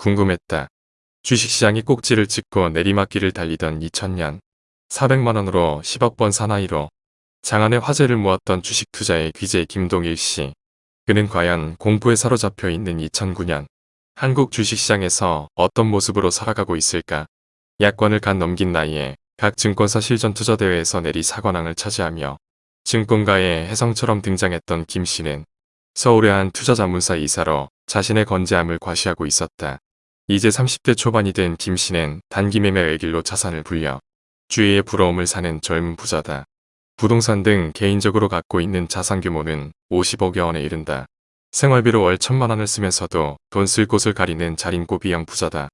궁금했다. 주식시장이 꼭지를 찍고 내리막길을 달리던 2000년 400만원으로 10억 번 사나이로 장안의 화제를 모았던 주식 투자의 귀재 김동일 씨. 그는 과연 공포에 사로잡혀 있는 2009년 한국 주식시장에서 어떤 모습으로 살아가고 있을까? 야권을 간 넘긴 나이에 각 증권사 실전 투자대회에서 내리 사관왕을 차지하며 증권가의 혜성처럼 등장했던 김 씨는 서울의 한 투자자문사 이사로 자신의 건재함을 과시하고 있었다. 이제 30대 초반이 된 김 씨는 단기 매매 외길로 자산을 불려 주위의 부러움을 사는 젊은 부자다. 부동산 등 개인적으로 갖고 있는 자산 규모는 50억여 원에 이른다. 생활비로 월 천만 원을 쓰면서도 돈 쓸 곳을 가리는 자린고비형 부자다.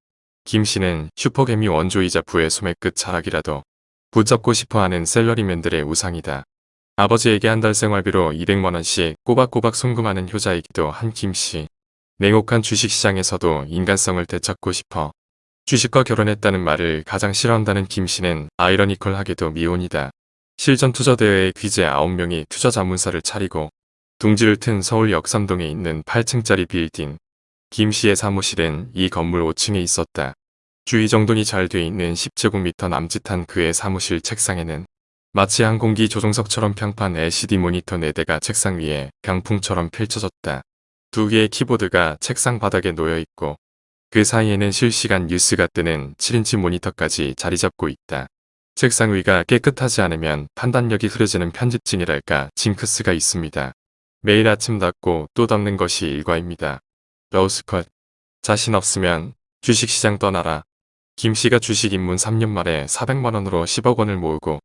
김 씨는 슈퍼개미 원조이자 부의 소매 끝 자락이라도 붙잡고 싶어하는 셀러리맨들의 우상이다. 아버지에게 한 달 생활비로 200만원씩 꼬박꼬박 송금하는 효자이기도 한 김씨. 냉혹한 주식시장에서도 인간성을 되찾고 싶어 주식과 결혼했다는 말을 가장 싫어한다는 김 씨는 아이러니컬하게도 미혼이다. 실전 투자대회의 귀재 9명이 투자 자문사를 차리고 둥지를 튼 서울 역삼동에 있는 8층짜리 빌딩. 김 씨의 사무실은 이 건물 5층에 있었다. 주위 정돈이 잘 돼 있는 10제곱미터 남짓한 그의 사무실 책상에는 마치 항공기 조종석처럼 평판 LCD 모니터 4대가 책상 위에 강풍처럼 펼쳐졌다. 두 개의 키보드가 책상 바닥에 놓여 있고 그 사이에는 실시간 뉴스가 뜨는 7인치 모니터까지 자리 잡고 있다. 책상 위가 깨끗하지 않으면 판단력이 흐려지는 편집증이랄까 징크스가 있습니다. 매일 아침 닦고 또 닦는 것이 일과입니다. 러우스컷 자신 없으면 주식시장 떠나라. 김씨가 주식 입문 3년 만에 400만원으로 10억 원을 모으고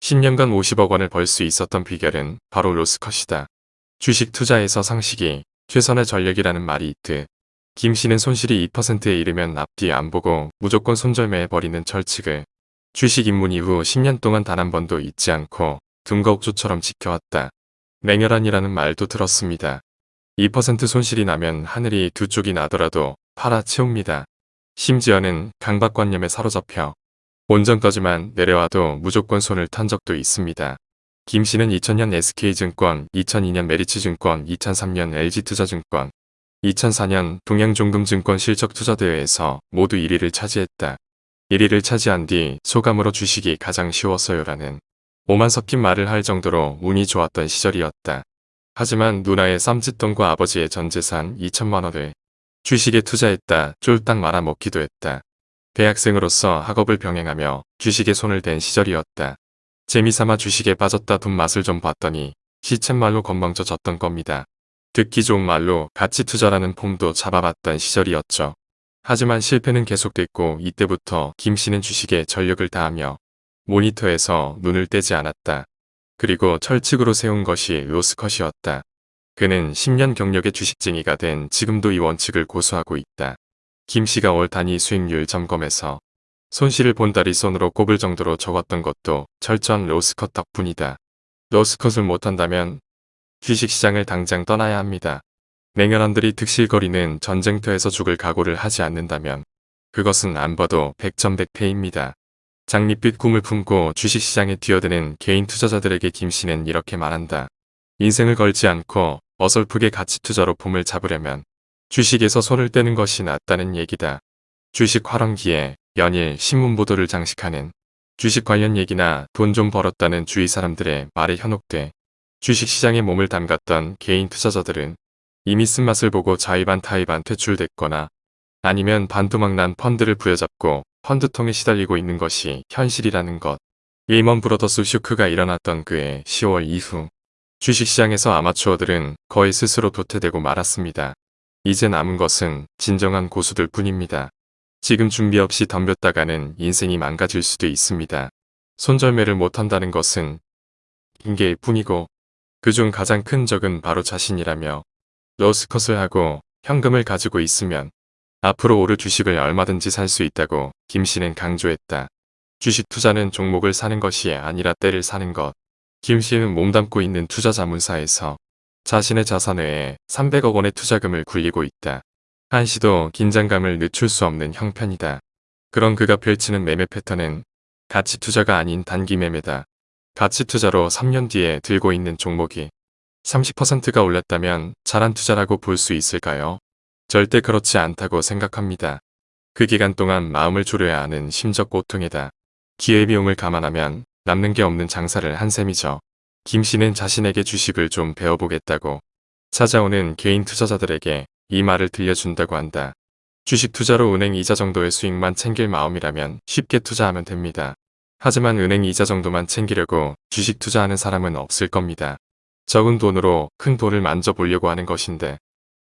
10년간 50억 원을 벌 수 있었던 비결은 바로 로스컷이다. 주식 투자에서 상식이 최선의 전력이라는 말이 있듯 김 씨는 손실이 2%에 이르면 앞뒤 안 보고 무조건 손절매해버리는 철칙을 주식 입문 이후 10년 동안 단 한 번도 잊지 않고 등거옥조처럼 지켜왔다. 맹혈한이라는 말도 들었습니다. 2% 손실이 나면 하늘이 두 쪽이 나더라도 팔아 채웁니다. 심지어는 강박관념에 사로잡혀 본전까지만 내려와도 무조건 손을 탄 적도 있습니다. 김 씨는 2000년 SK증권, 2002년 메리츠증권, 2003년 LG투자증권, 2004년 동양종금증권 실적투자대회에서 모두 1위를 차지했다. 1위를 차지한 뒤 소감으로 주식이 가장 쉬웠어요라는 오만 섞인 말을 할 정도로 운이 좋았던 시절이었다. 하지만 누나의 쌈짓돈과 아버지의 전재산 2천만원을 주식에 투자했다 쫄딱 말아먹기도 했다. 대학생으로서 학업을 병행하며 주식에 손을 댄 시절이었다. 재미삼아 주식에 빠졌다 돈 맛을 좀 봤더니 시쳇말로 건방져졌던 겁니다. 듣기 좋은 말로 가치 투자라는 폼도 잡아봤던 시절이었죠. 하지만 실패는 계속됐고 이때부터 김 씨는 주식에 전력을 다하며 모니터에서 눈을 떼지 않았다. 그리고 철칙으로 세운 것이 로스컷이었다. 그는 10년 경력의 주식쟁이가 된 지금도 이 원칙을 고수하고 있다. 김 씨가 월 단위 수익률 점검에서 손실을 본다리 손으로 꼽을 정도로 적었던 것도 철저한 로스컷 덕분이다. 로스컷을 못한다면 주식시장을 당장 떠나야 합니다. 맹연한들이 득실거리는 전쟁터에서 죽을 각오를 하지 않는다면 그것은 안 봐도 백전백패입니다. 장밋빛 꿈을 품고 주식시장에 뛰어드는 개인 투자자들에게 김씨는 이렇게 말한다. 인생을 걸지 않고 어설프게 가치투자로 폼을 잡으려면 주식에서 손을 떼는 것이 낫다는 얘기다. 주식 활원기에 연일 신문 보도를 장식하는 주식 관련 얘기나 돈 좀 벌었다는 주위 사람들의 말에 현혹돼 주식시장에 몸을 담갔던 개인 투자자들은 이미 쓴맛을 보고 자의반 타의반 퇴출됐거나 아니면 반토막난 펀드를 부여잡고 펀드통에 시달리고 있는 것이 현실이라는 것. 일먼 브로더스 슈크가 일어났던 그해 10월 이후 주식시장에서 아마추어들은 거의 스스로 도태되고 말았습니다. 이제 남은 것은 진정한 고수들 뿐입니다. 지금 준비 없이 덤볐다가는 인생이 망가질 수도 있습니다. 손절매를 못한다는 것은 핑계일 뿐이고 그중 가장 큰 적은 바로 자신이라며 로스컷을 하고 현금을 가지고 있으면 앞으로 오를 주식을 얼마든지 살 수 있다고 김 씨는 강조했다. 주식 투자는 종목을 사는 것이 아니라 때를 사는 것. 김 씨는 몸담고 있는 투자 자문사에서 자신의 자산 외에 300억 원의 투자금을 굴리고 있다. 한시도 긴장감을 늦출 수 없는 형편이다. 그런 그가 펼치는 매매 패턴은 가치 투자가 아닌 단기 매매다. 가치 투자로 3년 뒤에 들고 있는 종목이 30%가 올랐다면 잘한 투자라고 볼 수 있을까요? 절대 그렇지 않다고 생각합니다. 그 기간 동안 마음을 졸여야 하는 심적 고통이다. 기회비용을 감안하면 남는 게 없는 장사를 한 셈이죠. 김 씨는 자신에게 주식을 좀 배워보겠다고 찾아오는 개인 투자자들에게 이 말을 들려준다고 한다. 주식 투자로 은행 이자 정도의 수익만 챙길 마음이라면 쉽게 투자하면 됩니다. 하지만 은행 이자 정도만 챙기려고 주식 투자하는 사람은 없을 겁니다. 적은 돈으로 큰 돈을 만져보려고 하는 것인데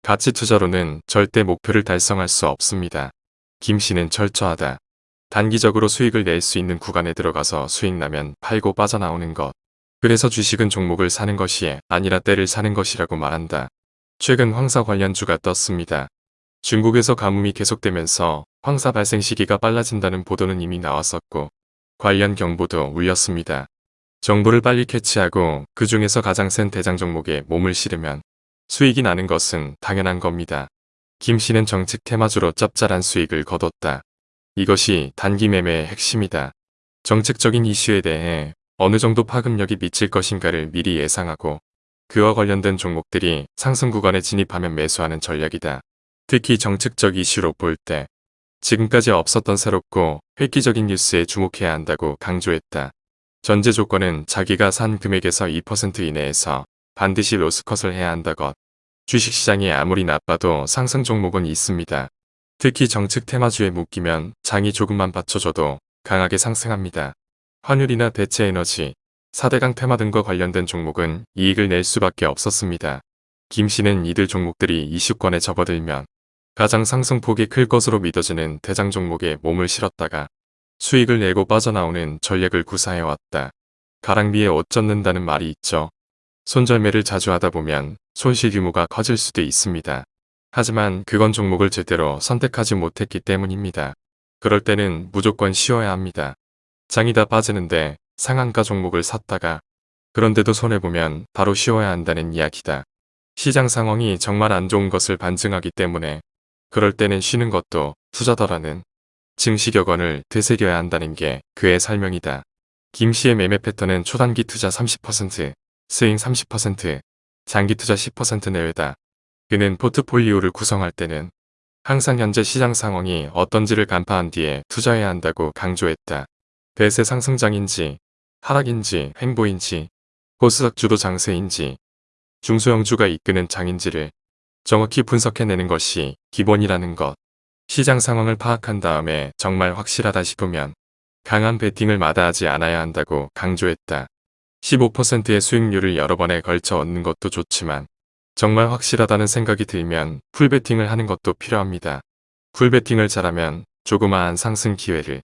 가치 투자로는 절대 목표를 달성할 수 없습니다. 김 씨는 철저하다. 단기적으로 수익을 낼 수 있는 구간에 들어가서 수익 나면 팔고 빠져나오는 것. 그래서 주식은 종목을 사는 것이 아니라 때를 사는 것이라고 말한다. 최근 황사 관련 주가 떴습니다. 중국에서 가뭄이 계속되면서 황사 발생 시기가 빨라진다는 보도는 이미 나왔었고 관련 경보도 울렸습니다. 정보를 빨리 캐치하고 그 중에서 가장 센 대장 종목에 몸을 실으면 수익이 나는 것은 당연한 겁니다. 김 씨는 정책 테마주로 짭짤한 수익을 거뒀다. 이것이 단기 매매의 핵심이다. 정책적인 이슈에 대해 어느 정도 파급력이 미칠 것인가를 미리 예상하고 그와 관련된 종목들이 상승 구간에 진입하면 매수하는 전략이다. 특히 정책적 이슈로 볼 때 지금까지 없었던 새롭고 획기적인 뉴스에 주목해야 한다고 강조했다. 전제 조건은 자기가 산 금액에서 2% 이내에서 반드시 로스컷을 해야 한다것. 주식시장이 아무리 나빠도 상승 종목은 있습니다. 특히 정책 테마주에 묶이면 장이 조금만 받쳐줘도 강하게 상승합니다. 환율이나 대체에너지, 4대강 테마 등과 관련된 종목은 이익을 낼 수밖에 없었습니다. 김 씨는 이들 종목들이 이슈권에 접어들면 가장 상승폭이 클 것으로 믿어지는 대장 종목에 몸을 실었다가 수익을 내고 빠져나오는 전략을 구사해왔다. 가랑비에 옷 젖는다는 말이 있죠. 손절매를 자주 하다 보면 손실 규모가 커질 수도 있습니다. 하지만 그건 종목을 제대로 선택하지 못했기 때문입니다. 그럴 때는 무조건 쉬어야 합니다. 장이 다 빠지는데 상한가 종목을 샀다가 그런데도 손해보면 바로 쉬어야 한다는 이야기다. 시장 상황이 정말 안 좋은 것을 반증하기 때문에 그럴 때는 쉬는 것도 투자더라는 증시격언을 되새겨야 한다는 게 그의 설명이다. 김 씨의 매매 패턴은 초단기 투자 30%, 스윙 30%, 장기 투자 10% 내외다. 그는 포트폴리오를 구성할 때는 항상 현재 시장 상황이 어떤지를 간파한 뒤에 투자해야 한다고 강조했다. 대세 상승장인지 하락인지 행보인지 코스닥 주도 장세인지 중소형주가 이끄는 장인지를 정확히 분석해내는 것이 기본이라는 것. 시장 상황을 파악한 다음에 정말 확실하다 싶으면 강한 베팅을 마다하지 않아야 한다고 강조했다. 15%의 수익률을 여러 번에 걸쳐 얻는 것도 좋지만 정말 확실하다는 생각이 들면 풀베팅을 하는 것도 필요합니다. 풀베팅을 잘하면 조그마한 상승 기회를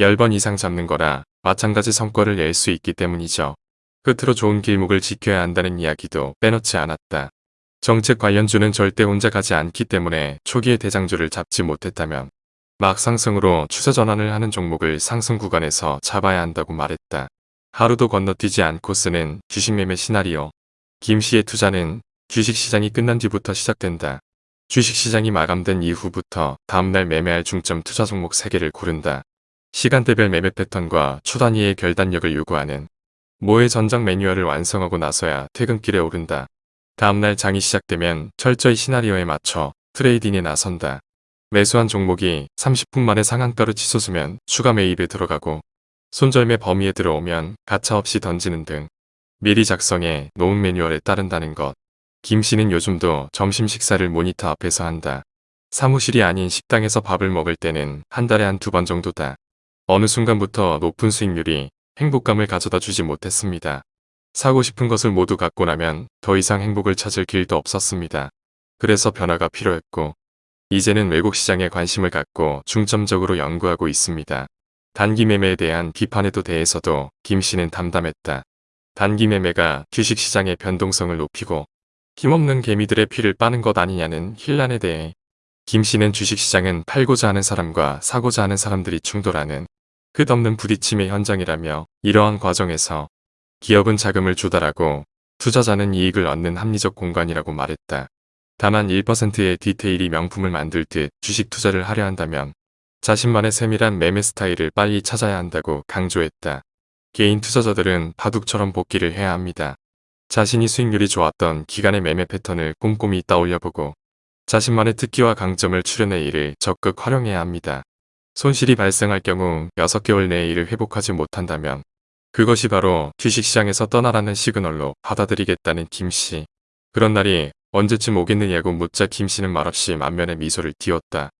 10번 이상 잡는 거라 마찬가지 성과를 낼 수 있기 때문이죠. 끝으로 좋은 길목을 지켜야 한다는 이야기도 빼놓지 않았다. 정책 관련주는 절대 혼자 가지 않기 때문에 초기에 대장주를 잡지 못했다면 막 상승으로 추세 전환을 하는 종목을 상승 구간에서 잡아야 한다고 말했다. 하루도 건너뛰지 않고 쓰는 주식 매매 시나리오. 김 씨의 투자는 주식시장이 끝난 뒤부터 시작된다. 주식시장이 마감된 이후부터 다음날 매매할 중점 투자 종목 3개를 고른다. 시간대별 매매 패턴과 초단위의 결단력을 요구하는 모의 전장 매뉴얼을 완성하고 나서야 퇴근길에 오른다. 다음날 장이 시작되면 철저히 시나리오에 맞춰 트레이딩에 나선다. 매수한 종목이 30분 만에 상한가로 치솟으면 추가 매입에 들어가고 손절매 범위에 들어오면 가차없이 던지는 등 미리 작성해 놓은 매뉴얼에 따른다는 것. 김 씨는 요즘도 점심 식사를 모니터 앞에서 한다. 사무실이 아닌 식당에서 밥을 먹을 때는 한 달에 한 두 번 정도다. 어느 순간부터 높은 수익률이 행복감을 가져다 주지 못했습니다. 사고 싶은 것을 모두 갖고 나면 더 이상 행복을 찾을 길도 없었습니다. 그래서 변화가 필요했고 이제는 외국 시장에 관심을 갖고 중점적으로 연구하고 있습니다. 단기 매매에 대한 비판에도 대해서도 김 씨는 담담했다. 단기 매매가 주식시장의 변동성을 높이고 힘없는 개미들의 피를 빠는 것 아니냐는 힐란에 대해 김 씨는 주식시장은 팔고자 하는 사람과 사고자 하는 사람들이 충돌하는 끝없는 부딪힘의 현장이라며 이러한 과정에서 기업은 자금을 조달하고 투자자는 이익을 얻는 합리적 공간이라고 말했다. 다만 1%의 디테일이 명품을 만들 듯 주식 투자를 하려 한다면 자신만의 세밀한 매매 스타일을 빨리 찾아야 한다고 강조했다. 개인 투자자들은 바둑처럼 복귀를 해야 합니다. 자신이 수익률이 좋았던 기간의 매매 패턴을 꼼꼼히 떠올려보고 자신만의 특기와 강점을 출연해 이를 적극 활용해야 합니다. 손실이 발생할 경우 6개월 내에 이를 회복하지 못한다면 그것이 바로 주식시장에서 떠나라는 시그널로 받아들이겠다는 김씨. 그런 날이 언제쯤 오겠느냐고 묻자 김씨는 말없이 만면에 미소를 띄웠다.